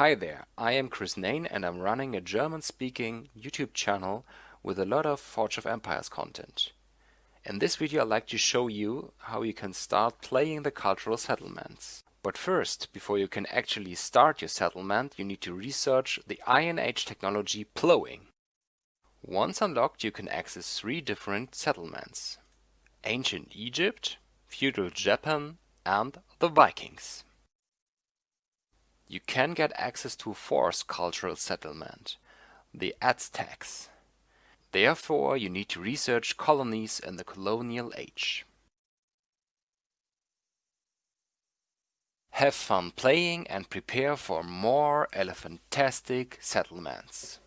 Hi there, I am Chris Nain and I'm running a German-speaking YouTube channel with a lot of Forge of Empires content. In this video I'd like to show you how you can start playing the cultural settlements. But first, before you can actually start your settlement, you need to research the Iron Age technology plowing. Once unlocked you can access three different settlements. Ancient Egypt, Feudal Japan and the Vikings. You can get access to a fourth cultural settlement, the Aztecs. Therefore, you need to research colonies in the colonial age. Have fun playing and prepare for more elephantastic settlements.